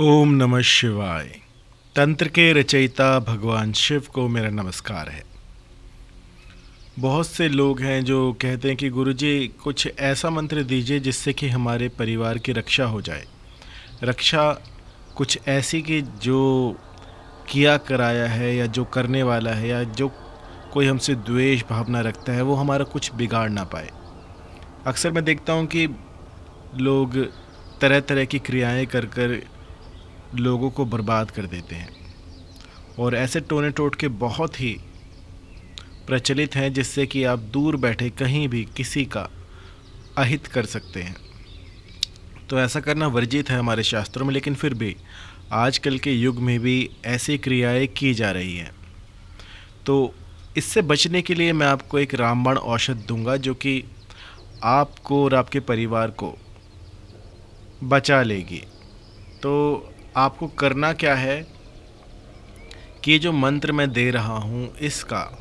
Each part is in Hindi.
ओम नमः शिवाय। तंत्र के रचयिता भगवान शिव को मेरा नमस्कार है। बहुत से लोग हैं जो कहते हैं कि गुरुजी, कुछ ऐसा मंत्र दीजिए जिससे कि हमारे परिवार की रक्षा हो जाए। रक्षा कुछ ऐसी कि जो किया कराया है या जो करने वाला है या जो कोई हमसे द्वेष भावना रखता है, वो हमारा कुछ बिगाड़ ना पाए। अक्सर मैं देखता हूँ कि लोग तरह तरह की क्रियाएँ कर कर लोगों को बर्बाद कर देते हैं। और ऐसे टोने टोट के बहुत ही प्रचलित हैं जिससे कि आप दूर बैठे कहीं भी किसी का अहित कर सकते हैं। तो ऐसा करना वर्जित है हमारे शास्त्रों में, लेकिन फिर भी आजकल के युग में भी ऐसी क्रियाएँ की जा रही हैं। तो इससे बचने के लिए मैं आपको एक रामबाण औषध दूँगा जो कि आपको और आपके परिवार को बचा लेगी। तो आपको करना क्या है कि जो मंत्र मैं दे रहा हूँ, इसका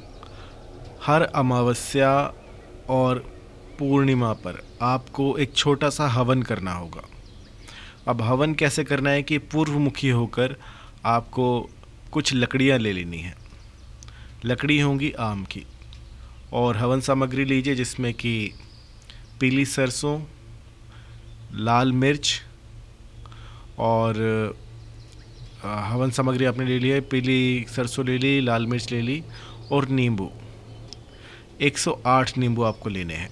हर अमावस्या और पूर्णिमा पर आपको एक छोटा सा हवन करना होगा। अब हवन कैसे करना है कि पूर्वमुखी होकर आपको कुछ लकड़ियाँ ले लेनी है। लकड़ी होंगी आम की। और हवन सामग्री लीजिए जिसमें कि पीली सरसों, लाल मिर्च और हवन सामग्री आपने ले लिया है, पीली सरसों ले ली, लाल मिर्च ले ली और नींबू। 108 नींबू आपको लेने हैं।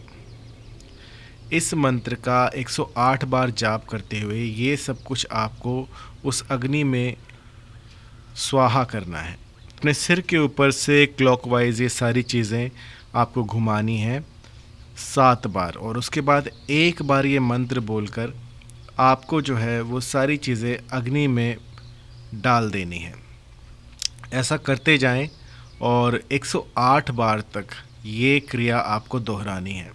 इस मंत्र का 108 बार जाप करते हुए ये सब कुछ आपको उस अग्नि में स्वाहा करना है। अपने सिर के ऊपर से क्लॉकवाइज ये सारी चीज़ें आपको घुमानी है सात बार। और उसके बाद एक बार ये मंत्र बोलकर आपको जो है वो सारी चीज़ें अग्नि में डाल देनी है। ऐसा करते जाएँ और 108 बार तक ये क्रिया आपको दोहरानी है।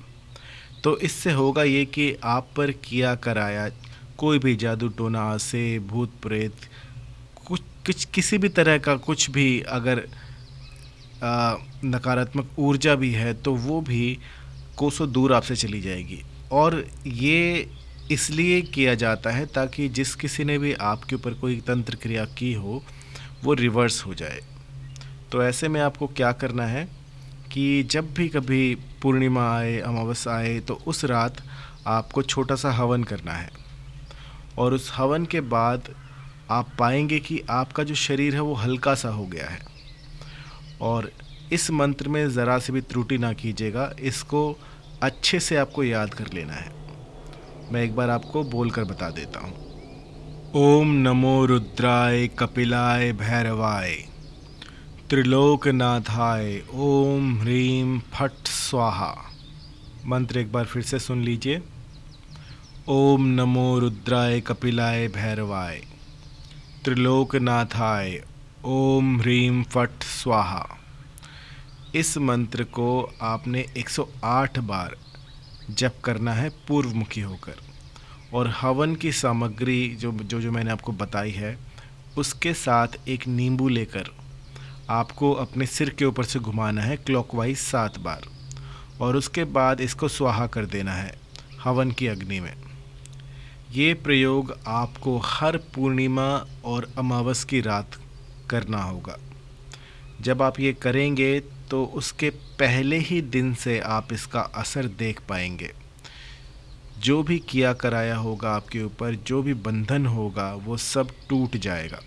तो इससे होगा ये कि आप पर किया कराया कोई भी जादू, टोना, से, भूत, प्रेत, कुछ कुछ, किसी भी तरह का कुछ भी अगर नकारात्मक ऊर्जा भी है तो वो भी कोसों दूर आपसे चली जाएगी। और ये इसलिए किया जाता है ताकि जिस किसी ने भी आपके ऊपर कोई तंत्र क्रिया की हो, वो रिवर्स हो जाए। तो ऐसे में आपको क्या करना है कि जब भी कभी पूर्णिमा आए, अमावस्या आए तो उस रात आपको छोटा सा हवन करना है। और उस हवन के बाद आप पाएँगे कि आपका जो शरीर है वो हल्का सा हो गया है। और इस मंत्र में ज़रा से भी त्रुटि ना कीजिएगा, इसको अच्छे से आपको याद कर लेना है। मैं एक बार आपको बोल कर बता देता हूँ। ओम नमो रुद्राय कपिलाय भैरवाय, त्रिलोकनाथाय, ओम ह्रीम फट स्वाहा। मंत्र एक बार फिर से सुन लीजिए। ओम नमो रुद्राय कपिलाय भैरवाय, त्रिलोकनाथाय, ओम ह्रीम फट स्वाहा। इस मंत्र को आपने 108 बार जप करना है, पूर्वमुखी होकर। और हवन की सामग्री जो जो जो मैंने आपको बताई है, उसके साथ एक नींबू लेकर आपको अपने सिर के ऊपर से घुमाना है क्लॉकवाइज सात बार। और उसके बाद इसको स्वाहा कर देना है हवन की अग्नि में। ये प्रयोग आपको हर पूर्णिमा और अमावस की रात करना होगा। जब आप ये करेंगे तो उसके पहले ही दिन से आप इसका असर देख पाएँगे। जो भी किया कराया होगा आपके ऊपर, जो भी बंधन होगा, वो सब टूट जाएगा।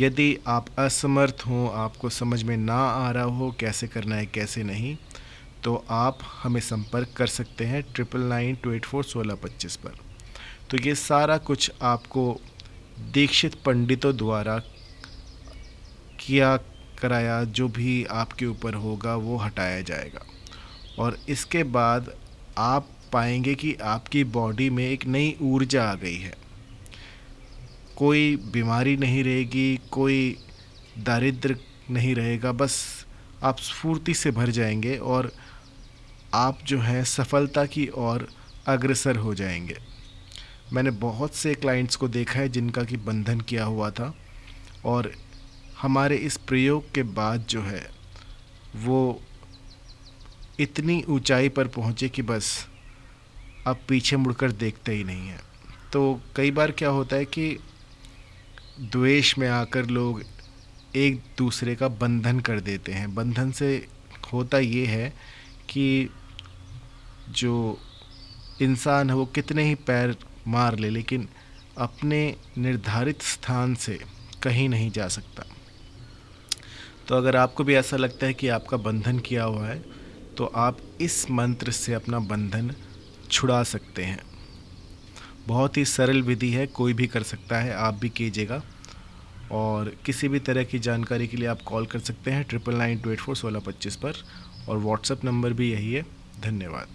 यदि आप असमर्थ हों, आपको समझ में ना आ रहा हो कैसे करना है, कैसे नहीं तो आप हमें संपर्क कर सकते हैं triple nine two eight four सोलह पच्चीस पर। तो ये सारा कुछ आपको दीक्षित पंडितों द्वारा किया कराया, जो भी आपके ऊपर होगा, वो हटाया जाएगा। और इसके बाद आप पाएँगे कि आपकी बॉडी में एक नई ऊर्जा आ गई है। कोई बीमारी नहीं रहेगी, कोई दारिद्र नहीं रहेगा, बस आप स्फूर्ति से भर जाएँगे और आप जो है सफलता की ओर अग्रसर हो जाएँगे। मैंने बहुत से क्लाइंट्स को देखा है जिनका कि बंधन किया हुआ था और हमारे इस प्रयोग के बाद जो है, वो इतनी ऊंचाई पर पहुँचे कि बस अब पीछे मुड़कर देखते ही नहीं है। तो कई बार क्या होता है कि द्वेष में आकर लोग एक दूसरे का बंधन कर देते हैं। बंधन से होता ये है कि जो इंसान है, वो कितने ही पैर मार ले, लेकिन अपने निर्धारित स्थान से कहीं नहीं जा सकता। तो अगर आपको भी ऐसा लगता है कि आपका बंधन किया हुआ है तो आप इस मंत्र से अपना बंधन छुड़ा सकते हैं। बहुत ही सरल विधि है, कोई भी कर सकता है, आप भी कीजिएगा। और किसी भी तरह की जानकारी के लिए आप कॉल कर सकते हैं, triple nine two eight four सोलह पच्चीस पर, और व्हाट्सएप नंबर भी यही है। धन्यवाद।